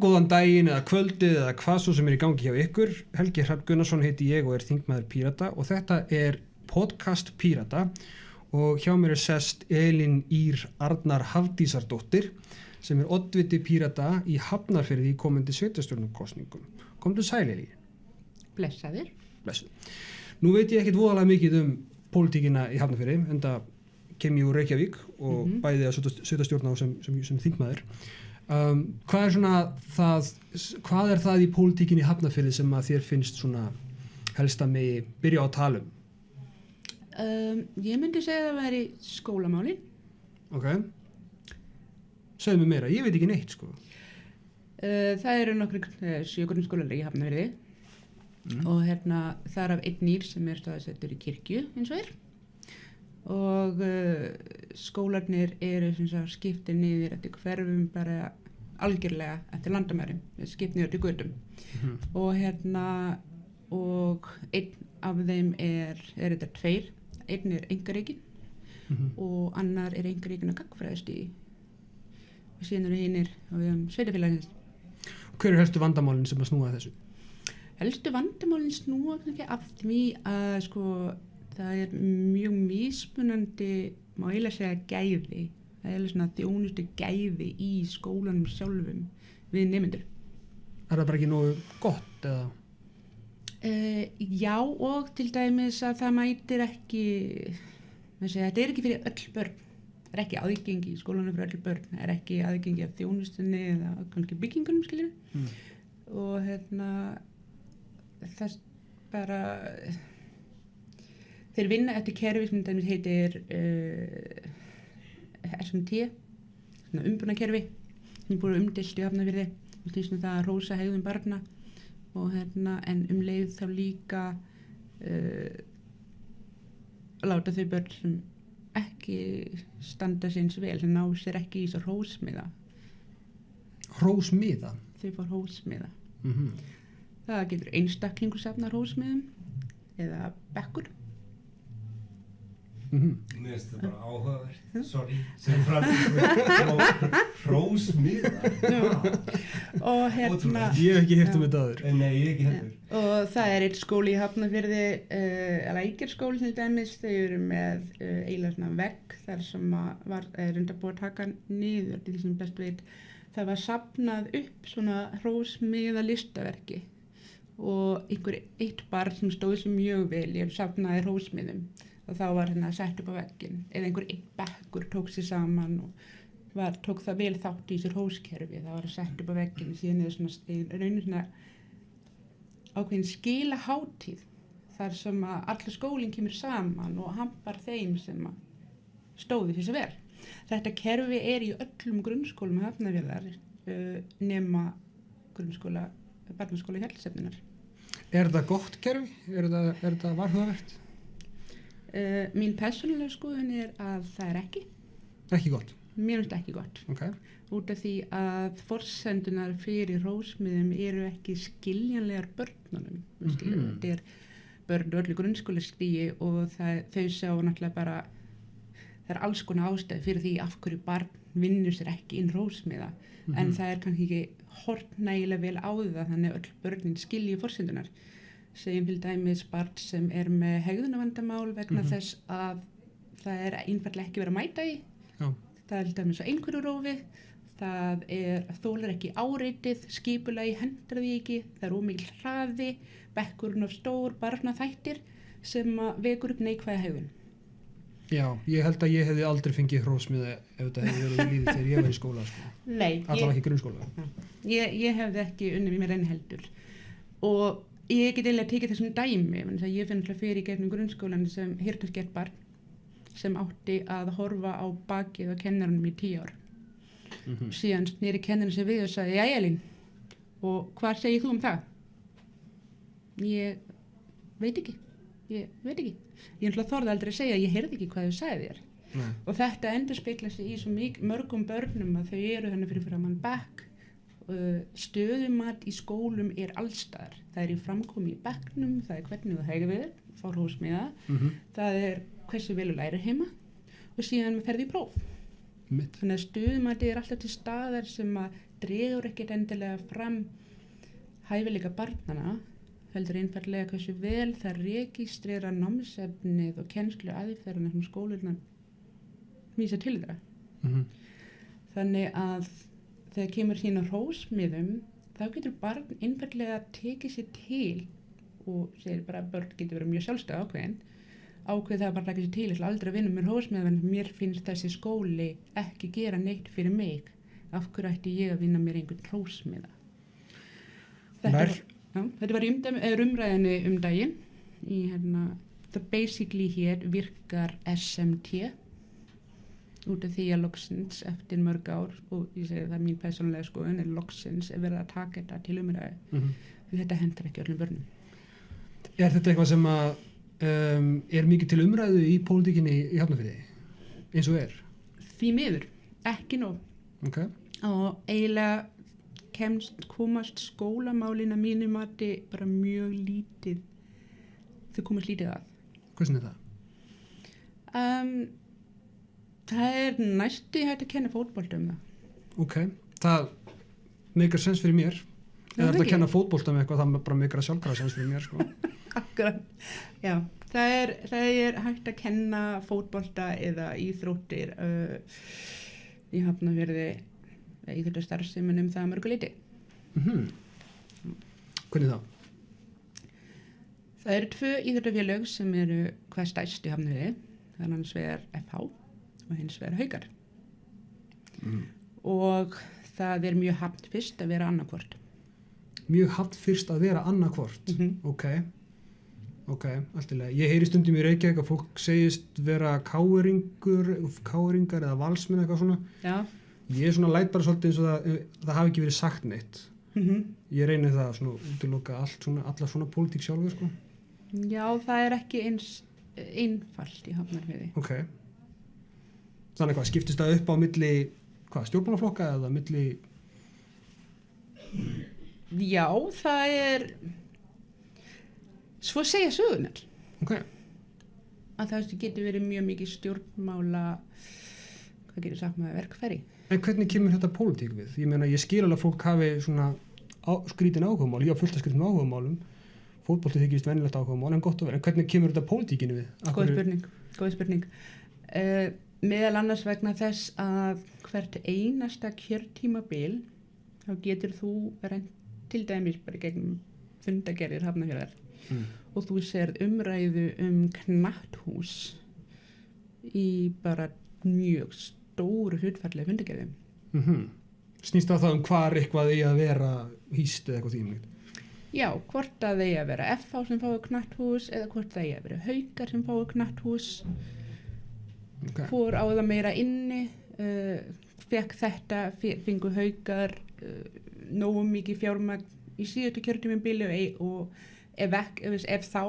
góðan daginn eða kvöldið eða hvað svo sem er í gangi hjá ykkur. Helgi Hrapp Gunnarsson heiti ég og er þingmaður Pírata og þetta er podcast Pírata og hjá mér er sest Elin Ír Arnar Hafdísardóttir sem er oddviti Pírata í Hafnarferði í komandi sveitastjórnarkostningum. Komdu sæl Elin. Blessaður. Blessu. Nú veit ég ekkit voðalega mikið um pólitíkina í Hafnarferði en það kem ég úr Reykjavík og Mhm. bæði að sveitastjórna sem, sem, sem þingmaður. Um, hvað er svona það, hvað er það í pólitíkinni í Hafnarfirði sem að þér finnst svona helst að megi byrja á að tala um? Um, ég myndi segja að það væri skólamálin. Ok? Segðu mér meira, ég veit ekki neitt sko. Uh, það eru nokkru uh, sjökurinn skólanar í Hafnafjörði Mm. og hérna þar af einn nýr sem er staðsettur í kirkju eins og er. Og uh, skólarnir eru skiptir niður eftir hverfum bara algjörlega eftir landamærum, skipt niður til gödum. Mhm. og hérna og einn af þeim er, er þetta tveir einn er engareikin Mhm. og annar er engareikin að gagfræðast í og síðan eru hinnir um, sveitafélagins Hver er helstu vandamálinn sem að snúa þessu? helstu vandamálinn snúa af því að sko það er mjög mismunandi má eiginlega segja gæði alveg svona þjónustu gæði í skólanum sjálfum við nemyndur Er það bara ekki nógu gott eða? Uh, já og til dæmis að það mætir ekki segja, þetta er ekki fyrir öll börn það er ekki aðgengi í skólanum fyrir öll börn það er ekki aðgengi af þjónustunni eða kannski byggingunum skiljum Mm. og hérna það bara þeir vinna eftir kerfi sem dæmis heitir uh, SMT svona umbúnakerfi sem er búin að umdilt í hafnafyrði og því sem það að rósa hegðum barna. Og hérna en um leið þá líka uh, láta þau börn sem ekki standa sinns vel sem ná sér ekki í svo rósmiða Hrósmiða? þau fá rósmiða Mm það getur einstaklingur safna rósmiðum eða bekkur. -hmm. Mér finnst þetta bara áhugavert, sorry, sem framtíð hrósmiða. og hérna. Ég hef ekki heyrt um þetta aður. Nei, ég ekki heldur. og það er eitt skóli í Hafnarfyrði uh, lækjarskóli til dæmis. Þau eru með uh, eiginlega svona vegg þar sem að var uh, reynda búið að taka niður til því sem best veit. Það var sapnað upp svona hrósmiða listaverki. Og einhver eitt barn sem stóð sem mjög vel ég sapnaði hrósmiðum og þá var hérna sett upp á veggin eða einhver einn bekkur tók sér saman og var, tók það vel þátt í sér hóskerfi það var sett upp á veggin síðan er svona, raunir svona ákveðin skila hátíð þar sem að allir skólinn kemur saman og hampar þeim sem stóði fyrir svo vel. Þetta kerfi er í öllum grunnskólum hafnavélar uh, nema grunnskóla, barnaskóla hjálpsefninar. Er þetta gott kerfi? Er er þetta varhugavert? Uh, mín persónulega skoðun er að það er ekki. Ekki gott. Mér finnst ekki gott. Ok. Út af því að forsendunar fyrir rósmiðum eru ekki skiljanlegar börnunum. Mm Mhm. Þetta er börn öllu grunnskólastígi og það, þau sjá náttúrulega bara það er alls konar ástæði fyrir því af hverju barn vinnur sér ekki inn rósmiða en Mhm. það er kannski ekki hort nægilega vel á það þannig að öll börnin skilji forsendunar segjum til dæmis barn sem er með hegðunavandamál vegna Mhm. þess að það er einfallega ekki verið að mæta í Já. það er til dæmis á einhverju rófi það er þólar ekki áreitið skipulagi hendur því ekki það er ómikil hraði bekkurinn of stór, barna þættir sem vekur upp neikvæða hegðun Já, ég held að ég hefði aldrei fengið hrósmiða ef þetta hefði verið í líði þegar ég var í skóla sko. Nei, ég, ekki grunnskóla. ég, ég hefði ekki unnið mér enn heldur og ég get eiginlega tekið þessum dæmi að ég finn alltaf fyrir í gegnum grunnskólan sem hirtaskert barn sem átti að horfa á bakið á kennarunum í tíu ár. Mm síðan snýri kennarinn sem við og sagði já Elín og hvað segir þú um það? Ég veit ekki ég veit ekki. Ég ætla að þorða aldrei að segja ég heyrði ekki hvað þau sagði þér. Nei. og þetta endur speikla sig í svo mörgum börnum að þau eru þannig fyrir framann bekk uh, stöðumat í skólum er allstaðar það er í framkomi í bekknum það er hvernig þú hegður við fár húsmiða Mm það er hversu vel þú lærir heima og síðan ferði í próf Mitt. þannig að stöðumati er alltaf til staðar sem að dregur ekkert endilega fram hæfileika barnana heldur einfallega hversu vel það registrera námsefnið og kennslu aðferðina sem skólunar vísa til þeirra. Mhm. Þannig að þegar kemur sín á hrósmiðum þá getur barn einfallega tekið sér til og segir bara að börn getur verið mjög sjálfstæð ákveðin ákveð það að bara taka sér til ég ætla aldrei að vinna með hrósmiðum en mér finnst þessi skóli ekki gera neitt fyrir mig. Af hverju ætti ég að vinna mér einhvern hrósmiða? Þetta, já, þetta var umdæmi- umræðinni um daginn í hérna það basically hér virkar SMT út af því að loksins eftir mörg ár og ég segi það er mín personlega skoðun er loksins er verið að taka þetta til umræðu Mhm. því þetta hendur ekki öllum börnum Er þetta eitthvað sem að um, er mikið til umræðu í pólitíkinni í Hafnarfirði eins og er? því miður, ekki nóg Ok. og eiginlega kemst komast skólamálina mínu mati bara mjög lítið þau komast lítið að Hversin er það? um, það er næstu hægt að kenna fótbolta um það Ok. Það meikar sens fyrir mér. Ef þetta ekki. að kenna fótbolta með eitthvað, það bara meikar að sjálfkrafa sens fyrir mér, sko. Akkurat, já, það er, það er hægt að kenna fótbolta eða íþróttir uh, í hafnafjörði íþróttar starfsemin um það að mörgu liti. Mm Hvernig þá? Það eru tvö íþróttafélög sem eru hvað stæst í hafnafjörði, það er hans vegar FH og hins vegar Haukar Mm. og það er mjög hafnt fyrst að vera annarkvort. Mjög haft fyrst að vera annarkvort. Mm -hmm. Ok. Ok, allt í lagi. Ég heyri stundum í Reykjavík að fólk segist vera káeringur, káeringar eða valsmenn eitthvað svona. Já, Ég er svona læt bara svolítið eins og það, það hafi ekki verið sagt neitt. mm Ég reyni það svona útiloka allt svona, alla svona pólitík sjálfur, sko. já, það er ekki eins einfalt í hafnafjörði. Ok. Þannig hvað, skiptist það upp á milli, hvað, stjórnmálaflokka eða milli, Já, það er svo segja sögunar ok, að það getur verið mjög mikið stjórnmála hvað getur sagt með verkfæri en hvernig kemur þetta pólitík við? Ég meina, ég skil alveg að fólk hafi svona á, skrítin áhugamál, ég á fullt að skrítin áhugamálum, fótbolti þykist venilegt áhugamál, en gott og vel, en hvernig kemur þetta pólitíkinu við? Góð spurning, góð spurning. Uh, meðal annars vegna þess að hvert einasta kjörtímabil þá getur þú reynd til dæmis bara gegnum fundagerðir hafnafjörðar Mm. og þú serð umræðu um knatthús í bara mjög stóru hlutfallega fundagerðum Mm Snýst það þá um hvar eitthvað í að vera hýst eða eitthvað þýmlíkt? Já, hvort að þeir að vera FH sem fái knatthús eða hvort það eigi að vera haukar sem fái knatthús Okay. fór á það meira inni uh, fekk þetta fe- fengu haukar uh, nógu mikið fjármagn í síðustu kjörtumum bílu og ef, ek, ef, ef þá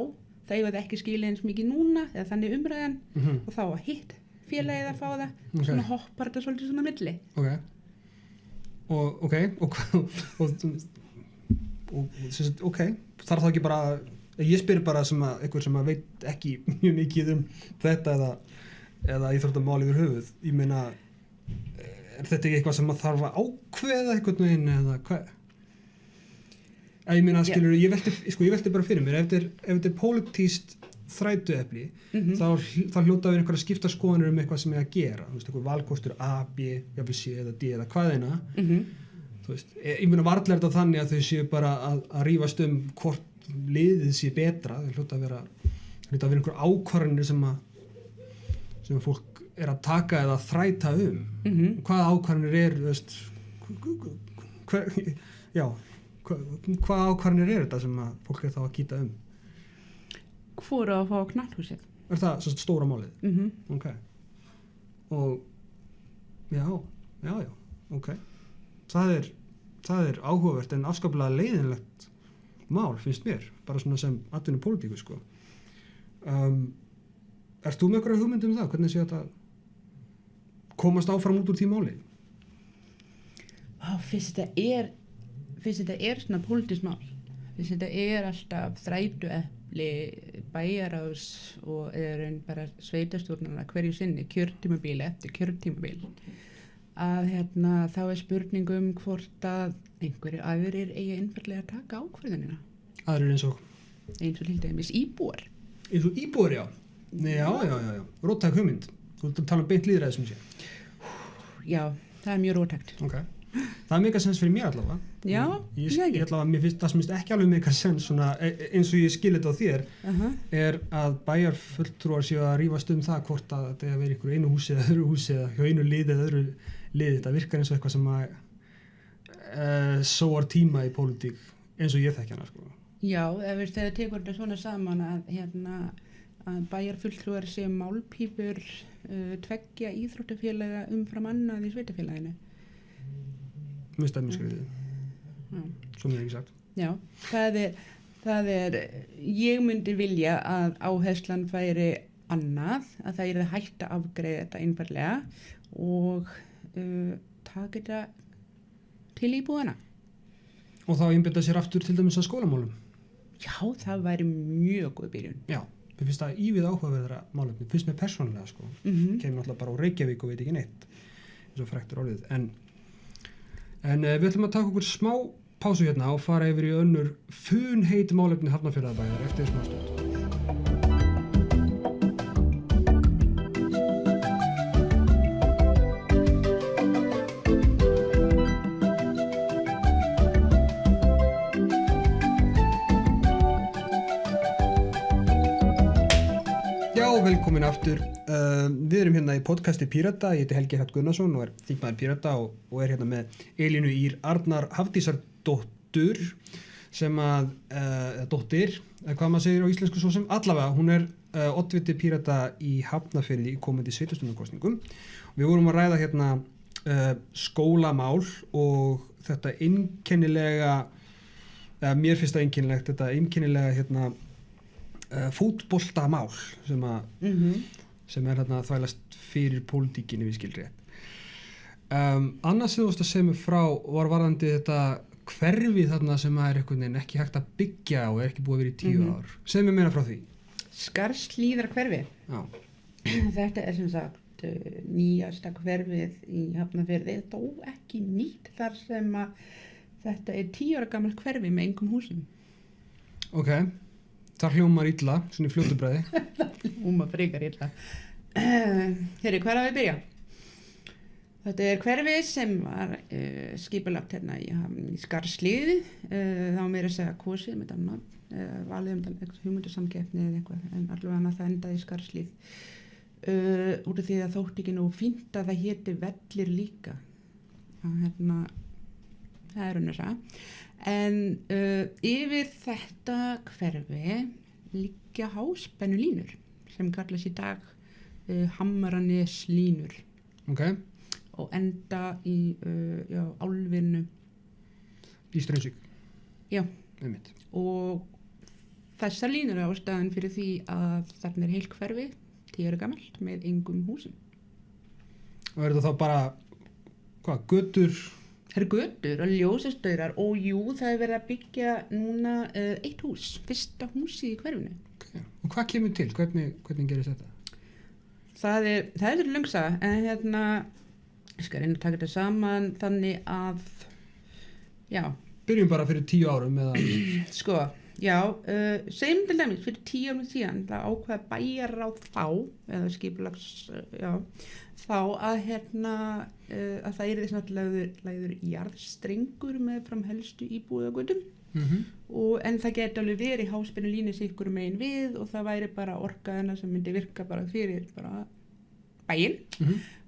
það eigað ekki skilja eins mikið núna eða þannig umræðan Mm -hmm. og þá að hitt félagið að fá það Ok. svona hoppar þetta svolítið svona milli Ok. Og, ok, og og, og, ok, þarf þá ekki bara, ég spyr bara sem að, einhver sem að veit ekki mjög mikið um þetta eða, eða íþróttamál yfir höfuð, ég meina, er þetta ekki eitthvað sem að þarf að ákveða einhvern veginn eða hvað? Að ég meina, skilur, ég velti, sko, ég velti bara fyrir mér, ef þetta er, pólitíst þrætuefli, mm þá, hl- þá hljóta við einhverja skipta skoðanir um eitthvað sem er að gera, þú veist, einhver valkostur A, B, C eða D eða hvaðina, -hmm. þú veist, ég ég meina varlega er þetta þannig að þau séu bara að, að rífast um hvort liðið sé betra, þau hljóta að vera, hljóta að vera einhver ákvarðanir sem að, sem fólk er að taka eða þræta um, Mm -hmm. hvaða ákvarðanir er, veist, hver, já, hva- hvaða ákvarðanir er þetta sem fólk er þá að kýta um? fóru að fá knatthúsið Er það svo stóra málið? mm -hmm. ok og já, já, já, ok það er, það er áhugavert en afskaplega leiðinlegt mál finnst mér, bara svona sem atvinnu pólitíku sko um, Ert þú með eitthvað hugmynd um það? Hvernig sé þetta komast áfram út úr því máli? Fyrst þetta er fyrst þetta er svona pólitísmál fyrst þetta er alltaf þrætu epli bæjarás og er einn bara sveitastjórnarna hverju sinni kjörtímabíl eftir kjörtímabil. Að hérna, þá er spurningum hvort að einhverju aðrir eigi einfallega að taka ákvörðunina. Aðrir eins og? Eins og til dæmis íbúar. Eins og íbúður já já, já, já, já, róttæk hugmynd. Þú ert að tala um beint líðræði sem sé. Já, það er mjög rótækt ok, það er mega sens fyrir mér allavega. Já, ég, ég, ekki. allavega, mér finnst það sem finnst ekki alveg mega sens svona, e- e- eins og ég skil þetta á þér uh er að bæjarfulltrúar séu að rífast um það hvort að þetta er að vera einhverju einu húsi eða öðru húsi eða hjá einu liði eða öðru liði. Þetta virkar eins og eitthvað sem að uh, sóar tíma í pólitík eins og ég þekki hana sko. Já, ef þegar tekur þetta svona saman að, hérna, að bæjarfulltrúar séu málpípur uh, tveggja íþróttafélaga umfram annað í sveitafélaginu. skriðið, Já. svo mér ekki sagt Já, það er, það er, ég myndi vilja að áherslan færi annað, að það er að afgreða þetta einfallega og uh, taka þetta til íbúðana. og þá einbyrða sér aftur til dæmis að skólamálum Já, það væri mjög góð byrjun. já, mér finnst það ívið áhugaverðara málefni, finnst mér persónulega sko. Mm kemur náttúrulega bara á Reykjavík og veit ekki neitt eins og fræktur orðið. En, en uh, við ætlum að taka okkur smá pásu hérna og fara yfir í önnur funheit málefni hafnafjörðabæðar eftir smá stund velkomin aftur. Uh, við erum hérna í podcasti Pírata, ég heiti Helgi Hratt Gunnarsson og er þingmaður Pírata og, og er hérna með Elínu Ír Arnar Hafdísardóttur sem að, uh, dóttir, hvað maður segir á íslensku svo sem, allavega, hún er uh, oddviti Pírata í Hafnafyrði í komandi sveitustunarkostningum. Við vorum að ræða hérna uh, skólamál og þetta einkennilega, eða mér finnst það einkennilegt, þetta einkennilega hérna uh, fútboltamál sem, að, -hmm. sem er að þvælast fyrir pólitíkinni við skilri um, annars þú veist að segja mig frá var varðandi þetta hverfi þarna sem er ekki hægt að byggja og er ekki búið að vera í tíu Mhm. ár segð mér meira frá því Skarslíðar hverfi. Já. Þetta er sem sagt uh, nýjasta hverfið í Hafnarfjörði, þó ekki nýtt þar sem að þetta er tíu ára gammal hverfi með engum húsum. ok, það hljómar illa svona í fljótu bræði Úma frekar illa. Herri, hvað er að við byrja? Þetta er hverfi sem var uh, skipulagt hérna í, í Skarslíði, uh, þá meira að segja kosið með þannig, uh, valið um þannig, hugmyndusamkeppni eða eitthvað, en allavega það endaði í Skarslíð. Uh, úr því að þótt ekki nú fínt að það héti vellir líka. Það, hérna, það er unnur það. En uh, yfir þetta hverfi liggja háspennu línur sem kallast í dag uh, Hamranes línur ok, og enda í uh, já, álfinu í Strömsvík Já. Einmitt. og þessar línur er ástæðan fyrir því að þarna er heil hverfi tíu ára gamalt með engum húsum og er þetta þá bara hvað, götur Það eru götur og ljósastaurar og jú það er verið að byggja núna uh, eitt hús, fyrsta húsi í hverfinu. Okay. og hvað kemur til, hvernig, hvernig gerist þetta? Það er, það er löngsa en hérna ég skal reyna að taka þetta saman þannig að já, byrjum bara fyrir tíu árum eða? Sko já, uh, segjum til dæmis fyrir tíu árum síðan það ákveða bæjar á þá eða skipulags uh, já, þá að hérna uh, að það er þess að lagður jarðstrengur með fram helstu íbúðagöndum mm -hmm. en það geti alveg verið háspennu línu sikkur megin við og það væri bara orkaðina sem myndi virka bara fyrir bara bæinn.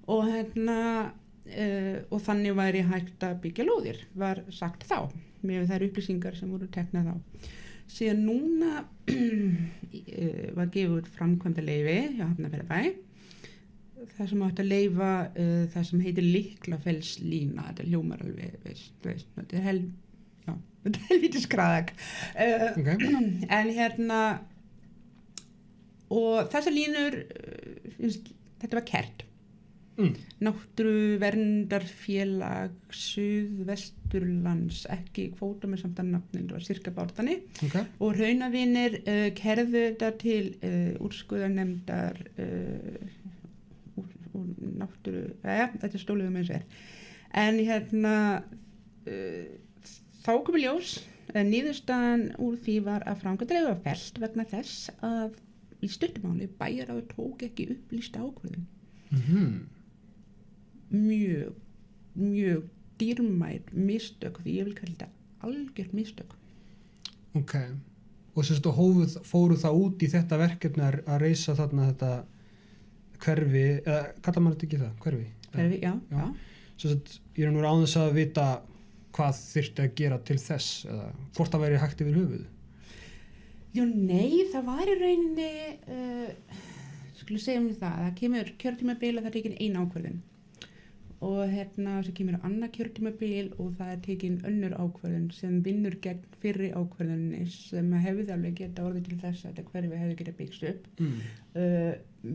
Og hérna uh, og þannig væri hægt að byggja lóðir var sagt þá með þær upplýsingar sem voru teknað þá. Síðan núna uh, var gefið framkvæmda leifi hjá Hafnarferðabæ það sem átt að leifa uh, það sem heitir liklafells lína þetta hljómar alveg veist, veist, þetta er hel þetta er helvítið skraðak. Uh, ok, en hérna og þessar línur uh, þetta var kert mm. náttúru verndarfélag Suðvesturlands ekki kvóta með samt að nafnin var cirka bártani ok. Og raunavinir uh, kerðu þetta til uh, úr náttúru, ja, þetta er stóluðum eins og er. En hérna, uh, þá komið ljós, uh, nýðustan úr því var að framkvæmdreifu var felt vegna þess að í stuttumáli bæjar á tók ekki upplýsta ákvörðum. Mhm. Mjög, mjög dýrmæt mistök, því ég vil kalla þetta algjört mistök. Ok. Og og hófuð, fóru það út í þetta verkefni að að reysa þarna þetta hverfi, eða kallar maður þetta ekki það, hverfi? Hverfi, já, Já. já. Sem sagt, ég er nú þess að vita hvað þyrfti að gera til þess eða hvort það væri hægt yfir höfuð. Jú, nei, það var í rauninni, uh, skulum segja um það, það kemur kjörtímabil og það er tekin ein ákvörðin og hérna svo kemur annað kjörtímabil og það er tekin önnur ákvörðin sem vinnur gegn fyrri ákvörðinni sem hefði alveg geta orðið til þess að hverfi hefði geta byggst upp. Mm. Uh,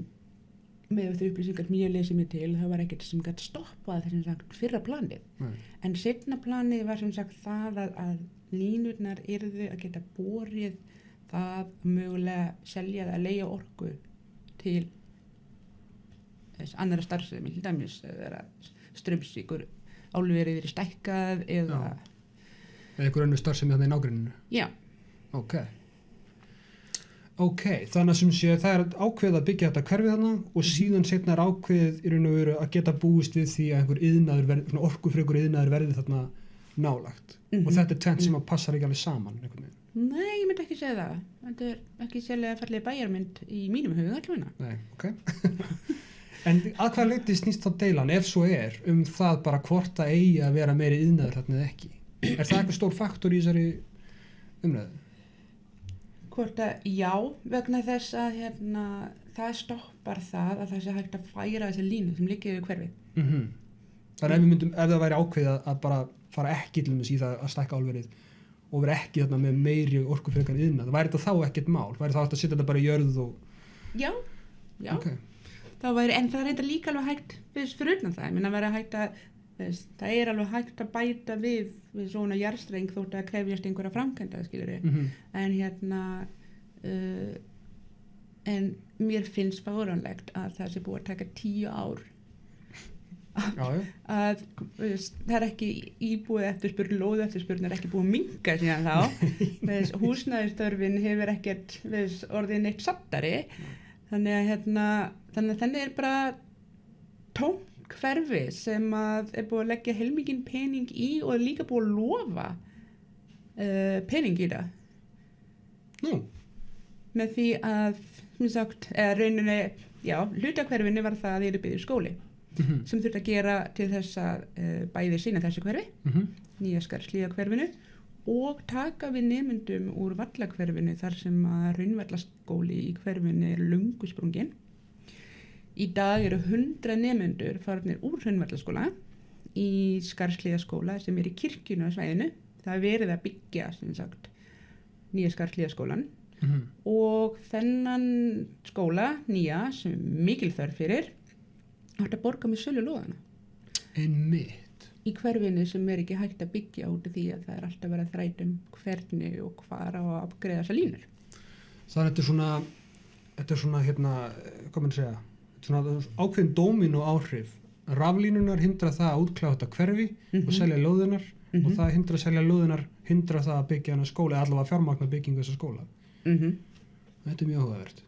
með þau upplýsingar sem ég lesið mig til, það var ekkert sem gæti stoppað þessum sagt fyrra planið. Nei. En setna planið var sem sagt það að, að línurnar yrðu að geta borið það að mögulega selja eða leia orku til þess annara starfsemi, til dæmis eða strömsvíkur álverið verið stækkað eða, Eða einhver önnur starf sem er þannig í nágruninu. já, Ok. Ok, þannig að sem sé það er ákveðið að byggja þetta hverfið þarna og síðan setna er ákveðið í raun og veru að geta búist við því að einhver yðnaður verði, svona orkufrekur yðnaður verði þarna nálagt Mhm. og þetta er tvent sem að passar ekki alveg saman nei, ég myndi ekki segja það. Þetta er ekki sérlega fallið bæjarmynd í mínum huga allavega. Nei, ok. en að hvað leiti snýst þá deilan ef svo er um það bara hvort það eigi að vera meiri yðnaður þarna eða ekki? Er það eitthvað stór faktor í þessari umræðu? Hvort að já, vegna þess að hérna, það stoppar það að það sé hægt að færa þessi línu sem yfir hverfið. Mm Þannig ef, við myndum, ef það væri ákveðið að- að bara fara ekki til þess í það að stækka álverið og vera ekki þarna með meiri orkufrekar yðna, það væri þetta þá ekkert mál, væri þá hægt að setja þetta bara í jörð og... Já, já. Ok, Það væri, en það er eitthvað líka alveg hægt fyrir utan það, ég minna að vera hægt að þess, það er alveg hægt að bæta við við svona jarstreng þótt að krefjast einhverja framkvæmda, mm en hérna uh, en mér finnst fáranlegt að það sé búið að taka tíu ár já, já, að veist, það er ekki íbúið eftirspurn, lóðu eftirspurn er ekki búið að minga síðan þá. Veist, húsnæðistörfin hefur ekkert veist, orðið neitt sattari þannig að hérna þannig að þannig er bara tóm hverfi sem að er búið að leggja heilmikinn pening í og er líka búið að lofa uh, pening í það nú, með því að sem sagt, rauninni já, hlutakverfinu var það að þeir eru byggðið skóli mm sem þurft að gera til þess að uh, bæði sína þessu hverfi, -hmm. nýja skarslíða hverfinu og taka við nemyndum úr vallakverfinu þar sem að raunvallaskóli í hverfinu er lungu sprungin. Í dag eru 100 nemyndur farnir úr raunvallaskóla í skarslíða skóla sem er í kirkjunu á svæðinu. Það er verið að byggja sagt nýja skarslíða skólan Mhm. og þennan skóla nýja sem er mikil þörf fyrir átt að borga með sölu lóðana einmitt í hverfinu sem er ekki hægt að byggja út af því að það er alltaf verið að þrætum hvernig og hvar á að afgreða þessar línur. þannig að þetta er svona þetta er svona, hérna, hvað maður segja er svona ákveðin dómin og áhrif raflínunar hindra það að útkláða þetta hverfi og Mhm. selja lóðunar og Mhm. það hindra að selja lóðunar hindra það að byggja hana skóla eða allavega fjármagna byggingu þessa skóla Mm þetta er mjög áhugavert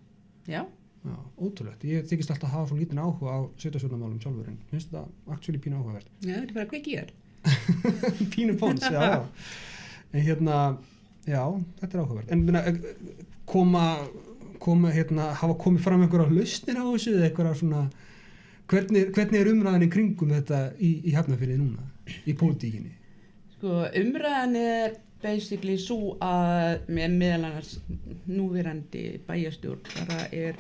Já, Já, ótrúlegt. Ég þykist alltaf að hafa svo lítinn áhuga á setjastjórnarmálum sjálfur en finnst þetta actually pínu áhugavert. já, þetta er bara í þér. pínu pons, já, já. En hérna, já, þetta er áhugavert. En minna, koma, koma, hérna, hafa komið fram einhverja lausnir á þessu eða einhverja svona, hvernig, hvernig er umræðan í kringum þetta í, í hefnafyrði núna, í pólitíkinni? Sko, umræðan er basically svo að með meðal annars núverandi bæjastjórn bara er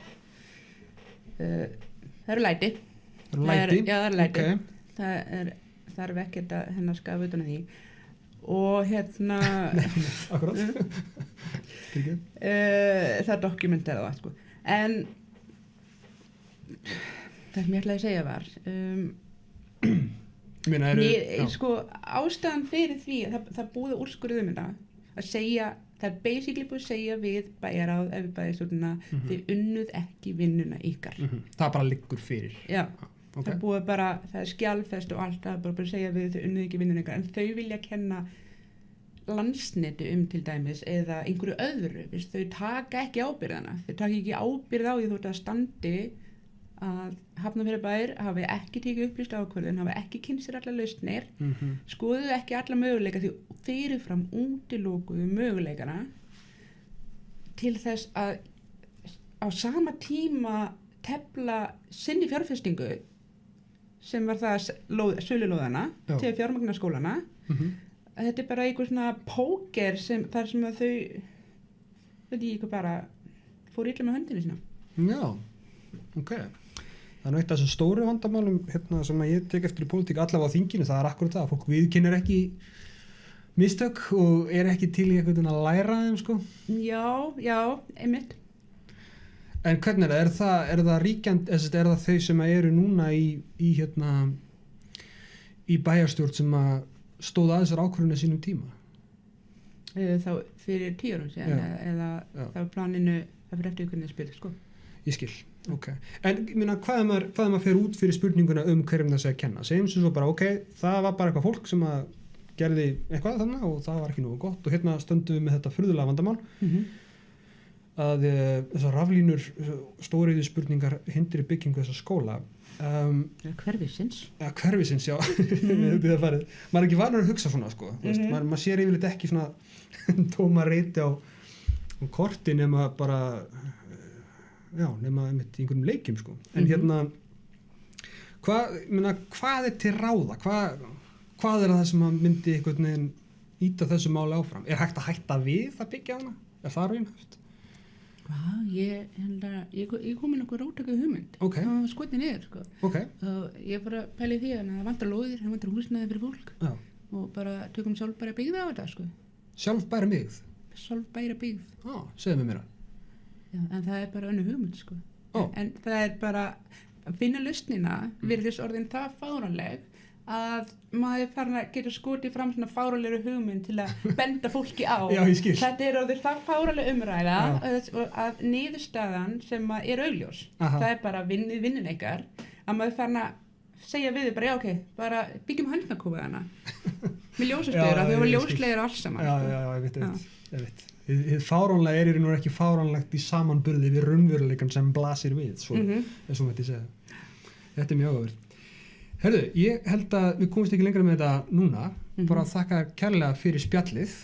uh, það eru læti. Það Það er- læti? já, það er læti. Ok, Það er, þarf ekkert að hennar skafa utan því. Og hérna, uh, það dokumentera það, sko. En það sem ég ætlaði að segja var, um, Ég eru, já, sko, ástæðan fyrir því að það, það búið úrskurðum að segja, það er basically búið að segja við bæjaráð ef við bæjastjórnuna Mhm. þið unnuð ekki vinnuna ykkar mhm, það bara liggur fyrir. já, Ok. það er búið bara, það er skjálfest og allt það er bara, að segja við þau unnið ekki vinnun ykkar en þau vilja kenna landsnetu um til dæmis eða einhverju öðru, Vist, þau taka ekki ábyrðana, þau taka ekki ábyrð á því þú ert að standi að Hafnarfjörður bær hafi ekki tekið upplýst ákvörðun, hafi ekki kynnt sér allar lausnir, Mhm. skoðuðu ekki alla möguleika því fyrirfram útilókuðu möguleikana til þess að á sama tíma tefla sinni fjárfestingu sem var það sölulóðana til fjármagna skólana Mhm. Þetta er bara einhver svona póker sem þar sem að þau ég eitthvað bara fór illa með höndinu sína Já, ok. Það er af þessum stóru vandamálum hérna, sem að ég tek eftir í pólitík allavega á þinginu, það er akkurat það að fólk viðkynir ekki mistök og er ekki til í veginn að læra þeim sko. já, já, einmitt En hvernig er það? Er það, er það ríkjand, er það þau sem eru núna í, í hérna í bæjarstjórn sem að stóða að þessar ákvörðinu sínum tíma? Eh, þá fyrir tíu árum síðan Já. eða, Já. þá planinu það fyrir eftir ykkur spil sko. Ég skil, ok. En meina, hvað er maður, hvað er maður fyrir út fyrir spurninguna um hverjum það sé að kenna? Segjum sem svo bara, ok, það var bara eitthvað fólk sem að gerði eitthvað þannig og það var ekki nógu gott og hérna stöndum við með þetta furðulega vandamál mm -hmm. að e, þessar raflínur stóriði spurningar hindri byggingu þessa skóla um, hverfisins eða hverfisins, já mm. maður er ekki vanur að hugsa svona sko, mm Mhm. maður, maður sér yfirleitt ekki svona tóma reyti á, á korti nema bara já, nema einmitt í einhverjum leikjum sko, en Mhm. hérna hvað, ég meina, hvað er til ráða hvað, hvað er það sem myndi einhvern veginn íta þessu máli áfram er hægt að hætta við að byggja hana er það raunhæft? Já, ég, hérna, ég, ég kom með nokkuð rótöku hugmynd Ok. það var skotið niður sko. ok, og ég bara pæli því að það vantar lóðir það vantar húsnæði fyrir fólk já, og bara tökum sjálf bara byggða á þetta sko. sjálf bæra mig sjálf bæra byggð á, segðu mér mér Já, en það er bara önnu hugmynd sko. Ó. en það er bara að finna lausnina Mm. verið þess orðin það fáranleg að maður farin að geta skotið fram svona fáranlegur hugmynd til að benda fólki á Já, ég þetta er orðið það fáranleg umræða að, að niðurstaðan sem er augljós Aha. það er bara vinnið vinnin ykkar að maður farin að segja við þið bara já ok, bara byggjum handnakúfiðana með ljósastöður að þau ég var skil. ljóslegir alls saman já, sko. já, já, ég veit, ég veit, ég hið fáránlega er í raun og ekki fáránlegt í samanburði við raunveruleikan sem blasir við, svo, mm. -hmm. svo mætti segja. Þetta er mjög áverð. Herðu, ég held að við komumst ekki lengra með þetta núna, mm -hmm. bara þakka kærlega fyrir spjallið,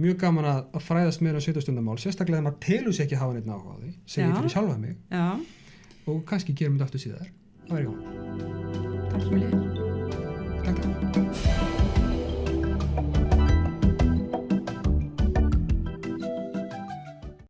mjög gaman að fræðast með það 17. mál, sérstaklega þegar maður telur sér ekki hafa neitt nákvæði, segir ég fyrir sjálfa mig Já. og kannski gerum við þetta aftur síðar. Það verður gaman. Takk fyrir. Takk.